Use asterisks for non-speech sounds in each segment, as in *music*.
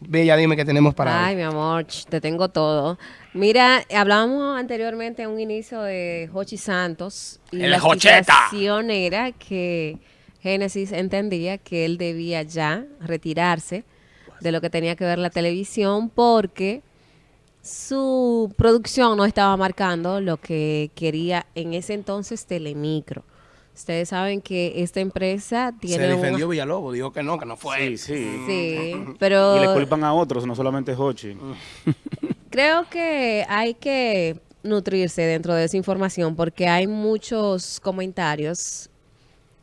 Bella, dime qué tenemos para Ay, mi amor, te tengo todo. Mira, hablábamos anteriormente en un inicio de Hochi Santos. Y ¡El la Jocheta! era que Génesis entendía que él debía ya retirarse de lo que tenía que ver la televisión porque su producción no estaba marcando lo que quería en ese entonces Telemicro. Ustedes saben que esta empresa Se tiene un- defendió Villalobos, dijo que no, que no fue. Sí, sí. Sí, pero Y le culpan a otros, no solamente Hochi. *laughs* Creo que hay que nutrirse dentro de esa información porque hay muchos comentarios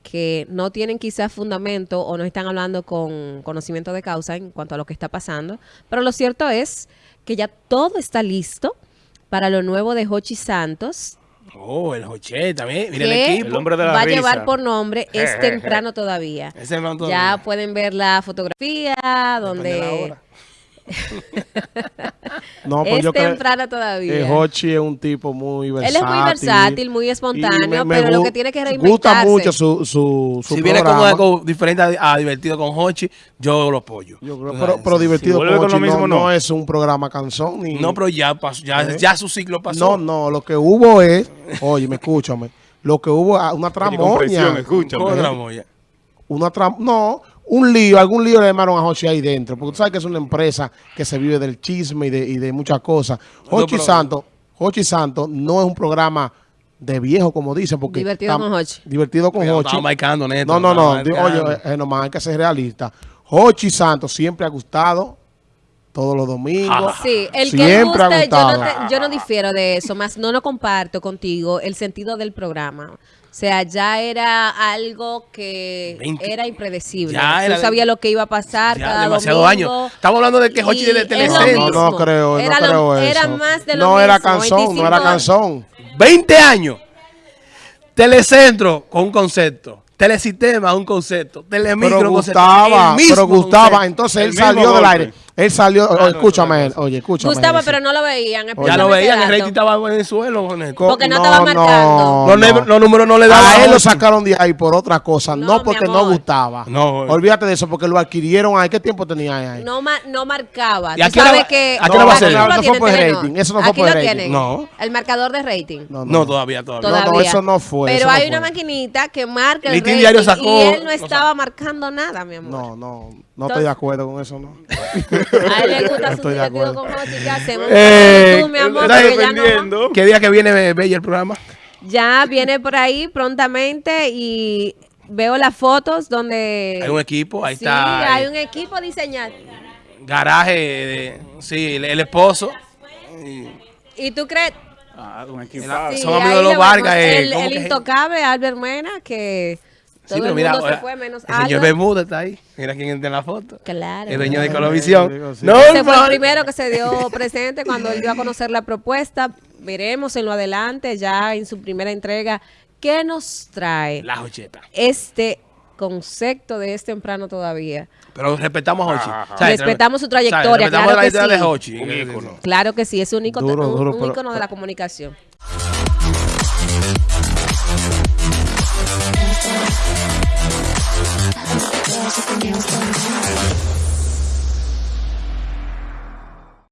que no tienen quizás fundamento o no están hablando con conocimiento de causa en cuanto a lo que está pasando. Pero lo cierto es que ya todo está listo para lo nuevo de Hochi Santos, Oh, el Jocheta, mira, mira el equipo. El hombre de la va a risa. llevar por nombre *laughs* Es temprano todavía. Ese no todo Ya pueden ver la fotografía Depende de la donde hora. *laughs* No, pues es yo todavía. que Hochi es un tipo muy versátil. Él es muy versátil, muy espontáneo, me- me pero lo que tiene que Gusta reinventarse. mucho su, su, su Si viene programa. algo diferente a, a divertido con Hochi, yo lo apoyo. Yo creo- pero, divertido con con lo Hochi mismo, no, no. no es un programa canción ni No, pero ya pasó, ya, ¿Eh? ya su ciclo pasó. no, no, lo que hubo es, oye, me escúchame, lo que hubo ah, una Oye, con presión, tramoña, escúchame. ¿Cómo tramo ya? una tram no, un lío, algún lío le llamaron a Hochi ahí dentro, porque tú sabes que es una empresa que se vive del chisme y de, y de muchas cosas. No, Hochi pero- Santos, Hochi Santos no es un programa de viejo, como dicen, porque Divertido con Hochi. Divertido con Hochi. marcando, neto, No, no, no. Oye, eh, nomás hay que ser realista. Hochi Santos siempre ha gustado todos los domingos. Sí, el que Siempre ha guste, yo no, gustado. te- yo no difiero de eso, más no lo comparto contigo el sentido del programa. O sea, ya era algo que 20. era impredecible. Ya era Tú sabías lo que iba a pasar Ya, cada demasiado domingo. años. Estamos hablando de que Hochi de Telecentro. No, no creo, Era no lo- creo eso. Era más de lo no era canción, no era 25 canción. 20 años. Telecentro con un concepto. Telesistema, un concepto. Telemicro, Pero un concepto. gustaba, El mismo pero gustaba. concepto. Entonces El él salió del aire. Él salió, no, es escúchame, otra oye, escúchame. Gustaba, Génesis. pero no lo veían. Ya lo veían, el rating estaba en el suelo. Co- porque no estaba marcando. Los, los números no le daban. A él lo sacaron de ahí por otra cosa, No, no, porque no gustaba. No. Olvídate de eso, porque lo adquirieron ahí. ¿Qué tiempo tenía ahí? No, ma- no marcaba. ¿Y a Tú qué hora sabes va- que hora va a ser? aquí No, lo no fue por Telenor. rating, eso no fue Aquí por lo rating. No. El marcador de rating. No, No, todavía, todavía. no, Todavía. eso no fue, Pero no hay una maquinita que marca el rating y él no no estaba marcando nada, mi amor. No, no, no Entonces- estoy de acuerdo con eso, no. *laughs* A él le gusta su Estoy de divertido acuerdo. con Hochi. ¿Qué hacemos? Eh, tú, mi amor, ya no. ¿Qué día que viene Bella el programa? Ya viene por ahí prontamente y veo las fotos donde... Hay un equipo, ahí sí, está. hay eh, un equipo diseñado. Garaje, de- sí, el, el esposo. ¿Y tú crees? Ah, un. Sí, son amigos de los Vargas, eh, El, ¿cómo el intocable Albert Mena, que todo Sí, pero el mira, mundo se ahora, fue menos el señor. Bermúdez está ahí. Mira quién está en la foto. Claro. El dueño de Colovisión. sí. No, Ese fue el primero que se dio presente cuando él dio a conocer la propuesta. Veremos en lo adelante, ya en su primera entrega, qué nos trae La jocheta. este concepto de este temprano todavía. Pero respetamos a Hochi. Respetamos su ¿Sabes? trayectoria, Respetamos claro la que trayectoria sí. de Hochi. Un ícono. Claro que sí, es un, ícono, Duro, un- duro, un pero- ícono de la comunicación. Everything else